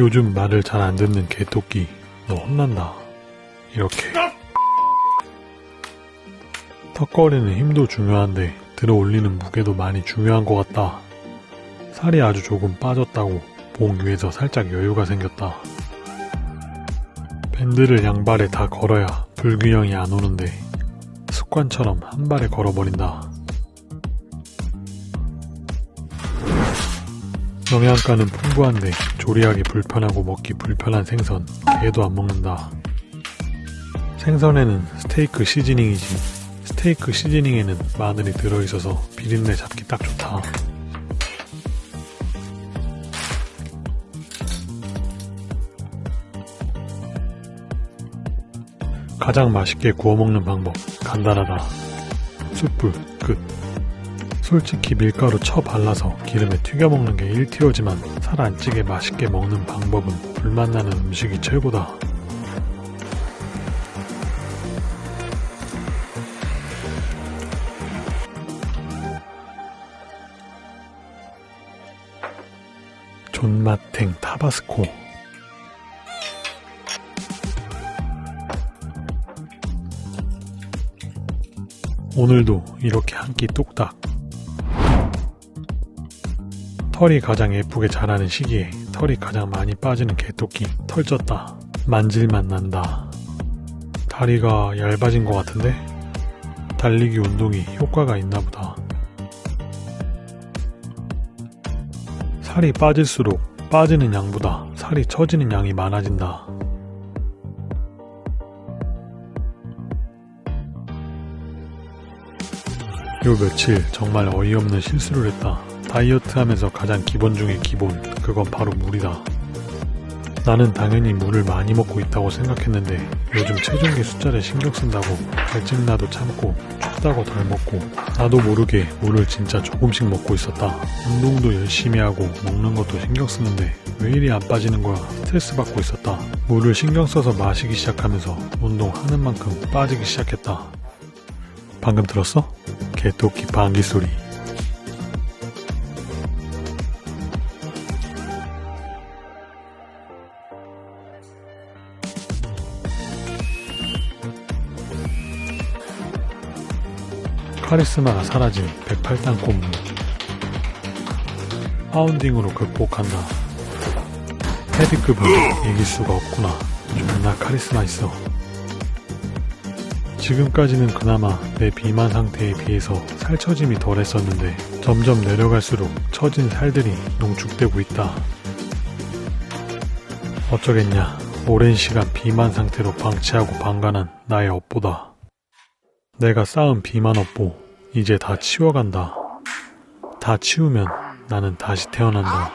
요즘 말을 잘 안 듣는 개토끼 너 혼난다. 이렇게. 턱걸이는 힘도 중요한데 들어 올리는 무게도 많이 중요한 것 같다. 살이 아주 조금 빠졌다고 봉 위에서 살짝 여유가 생겼다. 밴드를 양발에 다 걸어야 불균형이 안 오는데 습관처럼 한 발에 걸어버린다 영양가는 풍부한데 조리하기 불편하고 먹기 불편한 생선 개도 안 먹는다. 생선에는 스테이크 시즈닝이지 스테이크 시즈닝에는 마늘이 들어있어서 비린내 잡기 딱 좋다. 가장 맛있게 구워 먹는 방법 간단하다. 숯불 끝. 솔직히 밀가루 쳐 발라서 기름에 튀겨 먹는 게 1티어지만 살 안 찌게 맛있게 먹는 방법은 불맛 나는 음식이 최고다. 존맛탱 타바스코 오늘도 이렇게 한 끼 뚝딱 털이 가장 예쁘게 자라는 시기에 털이 가장 많이 빠지는 개토끼 털 쪘다. 만질맛 난다. 다리가 얇아진 것 같은데? 달리기 운동이 효과가 있나보다. 살이 빠질수록 빠지는 양보다 살이 처지는 양이 많아진다. 요 며칠 정말 어이없는 실수를 했다 다이어트 하면서 가장 기본 중에 기본 그건 바로 물이다. 나는 당연히 물을 많이 먹고 있다고 생각했는데 요즘 체중계 숫자를 신경 쓴다고 갈증나도 참고 춥다고 덜 먹고 나도 모르게 물을 진짜 조금씩 먹고 있었다. 운동도 열심히 하고 먹는 것도 신경 쓰는데 왜 이리 안 빠지는 거야? 스트레스 받고 있었다. 물을 신경 써서 마시기 시작하면서 운동하는 만큼 빠지기 시작했다. 방금 들었어? 개토끼 방귀 소리 카리스마가 사라진 108단 콤무. 파운딩으로 극복한다. 헤비급은 이길 수가 없구나. 존나 카리스마 있어. 지금까지는 그나마 내 비만 상태에 비해서 살처짐이 덜했었는데 점점 내려갈수록 처진 살들이 농축되고 있다. 어쩌겠냐. 오랜 시간 비만 상태로 방치하고 방관한 나의 업보다 내가 쌓은 비만 업보 이제 다 치워간다. 다 치우면 나는 다시 태어난다.